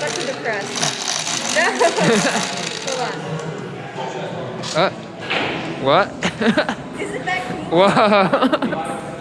Back to the crest. No. Hold on. Uh, what? Isn't that cool? Whoa.